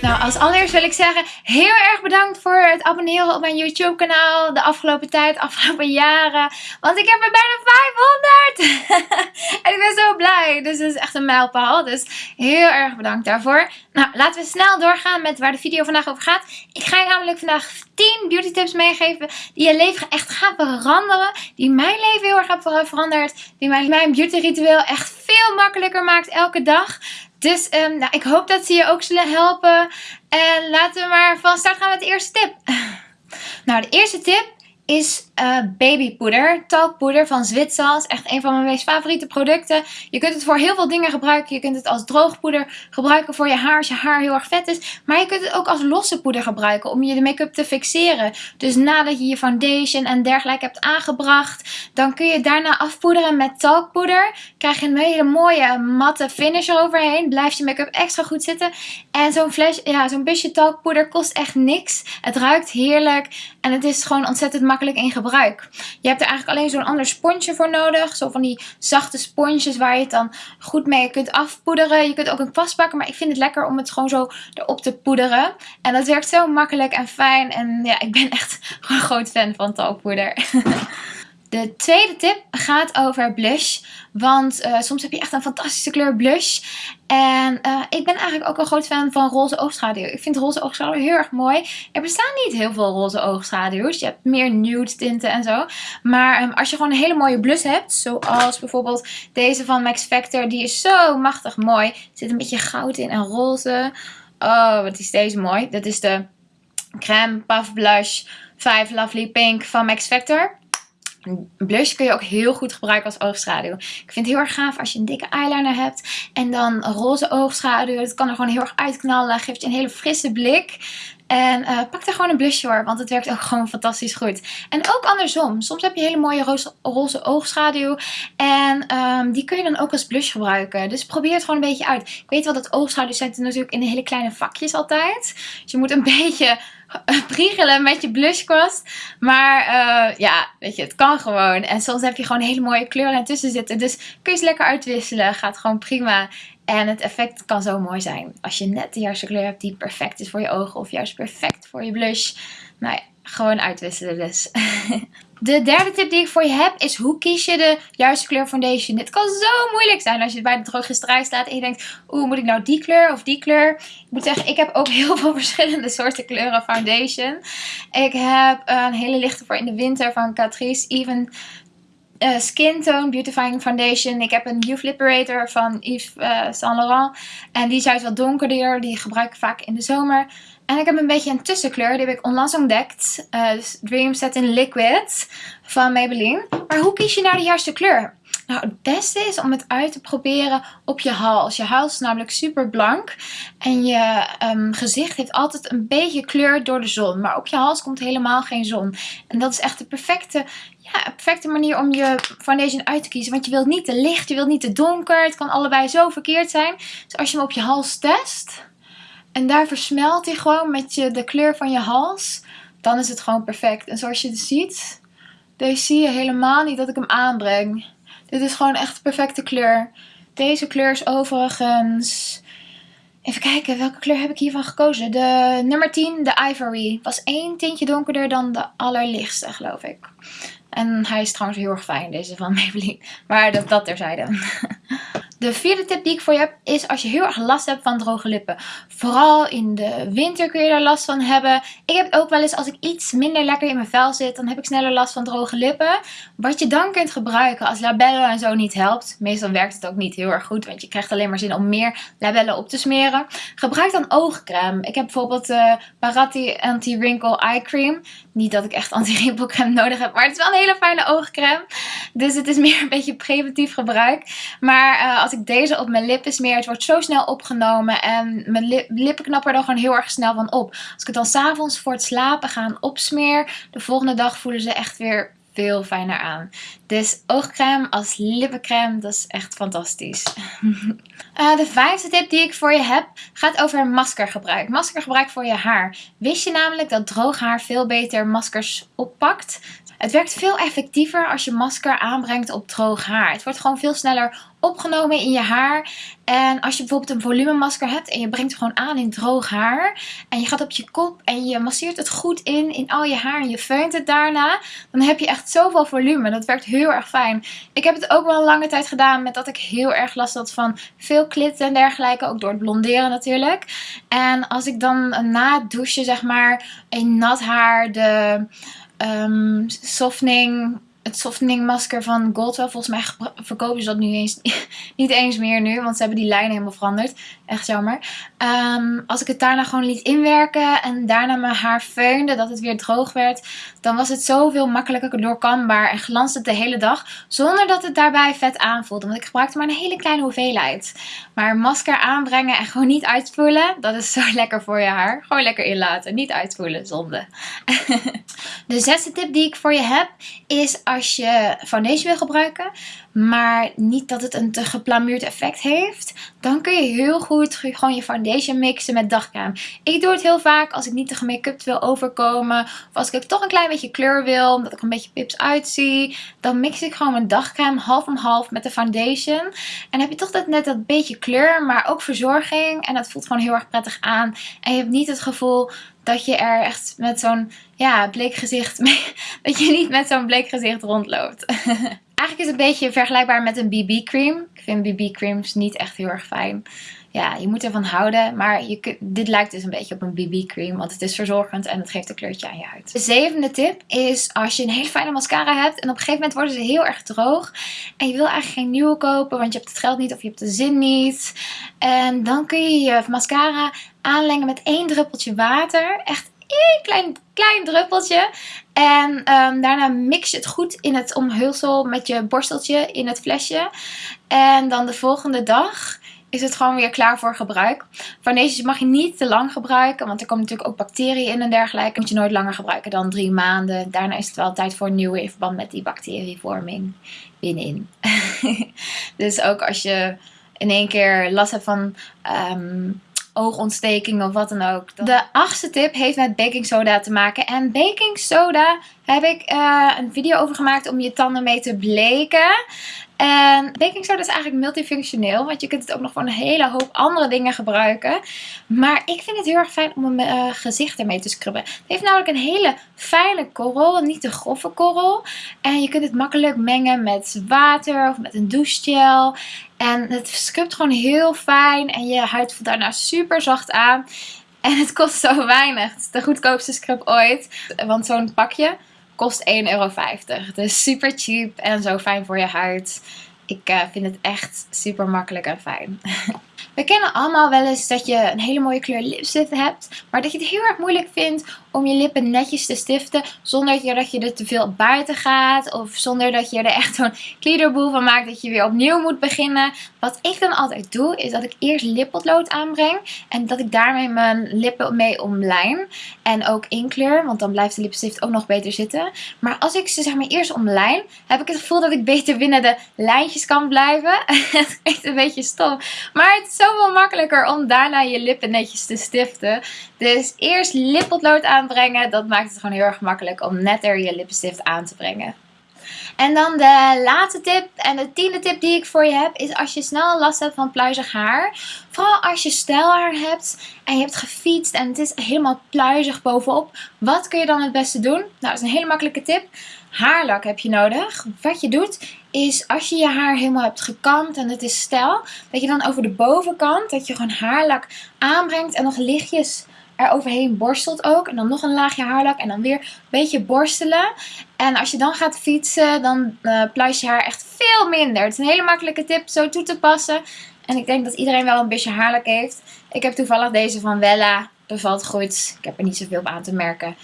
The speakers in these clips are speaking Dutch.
Nou, als allereerst wil ik zeggen, heel erg bedankt voor het abonneren op mijn YouTube kanaal de afgelopen tijd, de afgelopen jaren. Want ik heb er bijna 500! en ik ben zo blij. Dus het is echt een mijlpaal. Dus heel erg bedankt daarvoor. Nou, laten we snel doorgaan met waar de video vandaag over gaat. Ik ga je namelijk vandaag 10 beauty tips meegeven die je leven echt gaan veranderen. Die mijn leven heel erg hebben veranderd. Die mijn, mijn beauty ritueel echt veel makkelijker maakt elke dag. Dus um, nou, ik hoop dat ze je ook zullen helpen. En laten we maar van start gaan met de eerste tip. Nou, de eerste tip is uh, babypoeder. Talkpoeder van Zwitsal. is echt een van mijn meest favoriete producten. Je kunt het voor heel veel dingen gebruiken. Je kunt het als droogpoeder gebruiken voor je haar als je haar heel erg vet is. Maar je kunt het ook als losse poeder gebruiken om je de make-up te fixeren. Dus nadat je je foundation en dergelijke hebt aangebracht, dan kun je daarna afpoederen met talkpoeder. Krijg je een hele mooie matte finish eroverheen. Blijft je make-up extra goed zitten. En zo'n flash, ja, zo'n busje talkpoeder kost echt niks. Het ruikt heerlijk en het is gewoon ontzettend makkelijk in gebruik. Je hebt er eigenlijk alleen zo'n ander sponsje voor nodig. Zo van die zachte sponsjes waar je het dan goed mee kunt afpoederen. Je kunt ook een kwast pakken, maar ik vind het lekker om het gewoon zo erop te poederen. En dat werkt zo makkelijk en fijn. En ja, ik ben echt een groot fan van talkpoeder. De tweede tip gaat over blush. Want uh, soms heb je echt een fantastische kleur blush. En uh, ik ben eigenlijk ook een groot fan van roze oogschaduw. Ik vind roze oogschaduw heel erg mooi. Er bestaan niet heel veel roze oogschaduws. Je hebt meer nude tinten en zo. Maar um, als je gewoon een hele mooie blush hebt. Zoals bijvoorbeeld deze van Max Factor. Die is zo machtig mooi. Er zit een beetje goud in en roze. Oh, wat is deze mooi. Dat is de Crème Puff Blush 5 Lovely Pink van Max Factor. Blush kun je ook heel goed gebruiken als oogschaduw. Ik vind het heel erg gaaf als je een dikke eyeliner hebt. En dan roze oogschaduw. Het kan er gewoon heel erg uitknallen. Geeft je een hele frisse blik. En uh, pak er gewoon een blush voor, want het werkt ook gewoon fantastisch goed. En ook andersom. Soms heb je hele mooie roze, roze oogschaduw. En um, die kun je dan ook als blush gebruiken. Dus probeer het gewoon een beetje uit. Ik weet wel dat oogschaduws zijn natuurlijk in hele kleine vakjes altijd. Dus je moet een beetje priegelen met je blushkwast. Maar uh, ja, weet je, het kan gewoon. En soms heb je gewoon hele mooie kleuren ertussen zitten. Dus kun je ze lekker uitwisselen. Gaat gewoon prima. En het effect kan zo mooi zijn. Als je net de juiste kleur hebt die perfect is voor je ogen. Of juist perfect voor je blush. Nou ja, gewoon uitwisselen dus. De derde tip die ik voor je heb is hoe kies je de juiste kleur foundation. Dit kan zo moeilijk zijn als je bij de drogisterij staat en je denkt, oeh moet ik nou die kleur of die kleur. Ik moet zeggen, ik heb ook heel veel verschillende soorten kleuren foundation. Ik heb een hele lichte voor in de winter van Catrice Even uh, Skin Tone Beautifying Foundation. Ik heb een Youth Liberator van Yves uh, Saint Laurent. En die is juist wat donkerder. Die gebruik ik vaak in de zomer. En ik heb een beetje een tussenkleur. Die heb ik onlangs ontdekt. Uh, Dream Set in Liquid van Maybelline. Maar hoe kies je nou de juiste kleur? Nou, het beste is om het uit te proberen op je hals. Je hals is namelijk super blank. En je um, gezicht heeft altijd een beetje kleur door de zon. Maar op je hals komt helemaal geen zon. En dat is echt de perfecte, ja, perfecte manier om je foundation uit te kiezen. Want je wilt niet te licht, je wilt niet te donker. Het kan allebei zo verkeerd zijn. Dus als je hem op je hals test... En daar versmelt hij gewoon met je, de kleur van je hals. Dan is het gewoon perfect. En zoals je ziet, deze zie je helemaal niet dat ik hem aanbreng. Dit is gewoon echt de perfecte kleur. Deze kleur is overigens... Even kijken, welke kleur heb ik hiervan gekozen? De nummer 10, de Ivory. Was één tintje donkerder dan de allerlichtste, geloof ik. En hij is trouwens heel erg fijn, deze van Maybelline. Maar dat, dat terzijde. De vierde tip die ik voor je heb is als je heel erg last hebt van droge lippen. Vooral in de winter kun je daar last van hebben. Ik heb ook wel eens als ik iets minder lekker in mijn vel zit, dan heb ik sneller last van droge lippen. Wat je dan kunt gebruiken als labellen en zo niet helpt. Meestal werkt het ook niet heel erg goed, want je krijgt alleen maar zin om meer labellen op te smeren. Gebruik dan oogcrème. Ik heb bijvoorbeeld de uh, Paratti Anti-Wrinkle Eye Cream. Niet dat ik echt anti-rimpelcrème nodig heb, maar het is wel een hele fijne oogcrème. Dus het is meer een beetje preventief gebruik. Maar uh, als ik deze op mijn lippen smeer, het wordt zo snel opgenomen. En mijn li lippen knappen er gewoon heel erg snel van op. Als ik het dan s'avonds voor het slapen gaan opsmeer, de volgende dag voelen ze echt weer veel fijner aan. Dus oogcrème als lippencrème, dat is echt fantastisch. uh, de vijfde tip die ik voor je heb gaat over maskergebruik. Maskergebruik voor je haar. Wist je namelijk dat droog haar veel beter maskers oppakt? Het werkt veel effectiever als je masker aanbrengt op droog haar. Het wordt gewoon veel sneller opgenomen in je haar. En als je bijvoorbeeld een volumemasker hebt en je brengt het gewoon aan in droog haar. En je gaat op je kop en je masseert het goed in, in al je haar en je feunt het daarna. Dan heb je echt zoveel volume. Dat werkt heel erg fijn. Ik heb het ook wel een lange tijd gedaan met dat ik heel erg last had van veel klit en dergelijke. Ook door het blonderen natuurlijk. En als ik dan na het douchen zeg maar in nat haar de um, softening het softening masker van Goldwell. Volgens mij verkopen ze dat nu eens, niet eens meer nu. Want ze hebben die lijn helemaal veranderd. Echt jammer. Um, als ik het daarna gewoon liet inwerken. En daarna mijn haar feunde. Dat het weer droog werd. Dan was het zoveel makkelijker doorkambaar. En glansde het de hele dag. Zonder dat het daarbij vet aanvoelde. Want ik gebruikte maar een hele kleine hoeveelheid. Maar masker aanbrengen en gewoon niet uitspoelen. Dat is zo lekker voor je haar. Gewoon lekker inlaten. Niet uitspoelen. Zonde. de zesde tip die ik voor je heb. Is als je foundation wil gebruiken, maar niet dat het een te geplamuurd effect heeft, dan kun je heel goed gewoon je foundation mixen met dagcrème. Ik doe het heel vaak als ik niet te gemake-up wil overkomen, of als ik toch een klein beetje kleur wil, omdat ik een beetje pips uitzie, dan mix ik gewoon mijn dagcrème half om half met de foundation. En heb je toch dat, net dat beetje kleur, maar ook verzorging en dat voelt gewoon heel erg prettig aan. En je hebt niet het gevoel dat je er echt met zo'n ja, bleek gezicht, dat je niet met zo'n bleek gezicht rondloopt. Eigenlijk is het een beetje vergelijkbaar met een BB cream. Ik vind BB creams niet echt heel erg fijn. Ja, je moet ervan houden. Maar je, dit lijkt dus een beetje op een BB cream. Want het is verzorgend en het geeft een kleurtje aan je huid. De zevende tip is als je een hele fijne mascara hebt. En op een gegeven moment worden ze heel erg droog. En je wil eigenlijk geen nieuwe kopen. Want je hebt het geld niet of je hebt de zin niet. En dan kun je je mascara aanlengen met één druppeltje water. Echt klein, klein druppeltje. En um, daarna mix je het goed in het omhulsel met je borsteltje in het flesje. En dan de volgende dag is het gewoon weer klaar voor gebruik. Foundations mag je niet te lang gebruiken, want er komen natuurlijk ook bacteriën in en dergelijke. Moet je nooit langer gebruiken dan drie maanden. Daarna is het wel tijd voor een nieuwe in verband met die bacterievorming binnenin. dus ook als je in één keer last hebt van um, oogontsteking of wat dan ook. De achtste tip heeft met baking soda te maken. En baking soda heb ik uh, een video over gemaakt om je tanden mee te bleken. En baking soda is eigenlijk multifunctioneel. Want je kunt het ook nog voor een hele hoop andere dingen gebruiken. Maar ik vind het heel erg fijn om mijn uh, gezicht ermee te scrubben. Het heeft namelijk een hele fijne korrel. Niet te grove korrel. En je kunt het makkelijk mengen met water of met een douchegel. En het scrubt gewoon heel fijn. En je huid voelt daarna super zacht aan. En het kost zo weinig. Het is de goedkoopste scrub ooit. Want zo'n pakje kost 1,50 euro. Dus super cheap en zo fijn voor je huid. Ik uh, vind het echt super makkelijk en fijn. We kennen allemaal wel eens dat je een hele mooie kleur lipstift hebt. Maar dat je het heel erg moeilijk vindt om je lippen netjes te stiften. Zonder dat je er te veel buiten gaat. Of zonder dat je er echt zo'n gliederboel van maakt dat je weer opnieuw moet beginnen. Wat ik dan altijd doe is dat ik eerst lippotlood aanbreng. En dat ik daarmee mijn lippen mee omlijn. En ook inkleur. Want dan blijft de lipstift ook nog beter zitten. Maar als ik ze zeg maar eerst omlijn. Heb ik het gevoel dat ik beter binnen de lijntjes kan blijven. het is een beetje stom. Maar het is zoveel makkelijker om daarna je lippen netjes te stiften. Dus eerst lippotlood aanbrengen. Dat maakt het gewoon heel erg makkelijk om netter je lippenstift aan te brengen. En dan de laatste tip en de tiende tip die ik voor je heb is als je snel last hebt van pluizig haar. Vooral als je stijlhaar hebt en je hebt gefietst en het is helemaal pluizig bovenop. Wat kun je dan het beste doen? Nou, dat is een hele makkelijke tip. Haarlak heb je nodig. Wat je doet is als je je haar helemaal hebt gekamd en het is stijl. Dat je dan over de bovenkant, dat je gewoon haarlak aanbrengt en nog lichtjes er overheen borstelt ook. En dan nog een laagje haarlak en dan weer een beetje borstelen. En als je dan gaat fietsen, dan uh, pluis je haar echt veel minder. Het is een hele makkelijke tip zo toe te passen. En ik denk dat iedereen wel een beetje haarlak heeft. Ik heb toevallig deze van Wella. Bevalt goed. Ik heb er niet zoveel op aan te merken.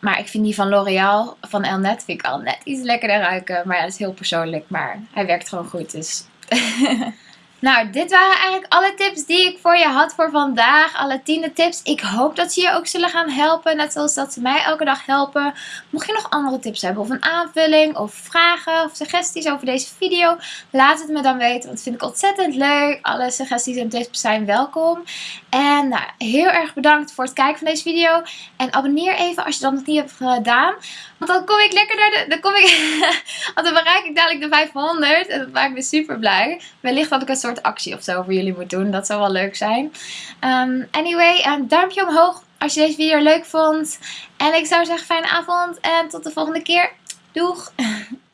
Maar ik vind die van L'Oreal, van Elnet, vind ik al net iets lekkerder ruiken. Maar ja, dat is heel persoonlijk. Maar hij werkt gewoon goed, dus... Nou, dit waren eigenlijk alle tips die ik voor je had voor vandaag. Alle tiende tips. Ik hoop dat ze je ook zullen gaan helpen. Net zoals dat ze mij elke dag helpen. Mocht je nog andere tips hebben of een aanvulling of vragen of suggesties over deze video. Laat het me dan weten. Want dat vind ik ontzettend leuk. Alle suggesties en tips zijn welkom. En nou, heel erg bedankt voor het kijken van deze video. En abonneer even als je dat nog niet hebt gedaan. Want dan kom ik lekker naar de... Dan, kom ik, want dan bereik ik dadelijk de 500. En dat maakt me super blij. Wellicht dat ik een soort actie of zo voor jullie moet doen. Dat zou wel leuk zijn. Um, anyway, een duimpje omhoog als je deze video leuk vond. En ik zou zeggen fijne avond. En tot de volgende keer. Doeg!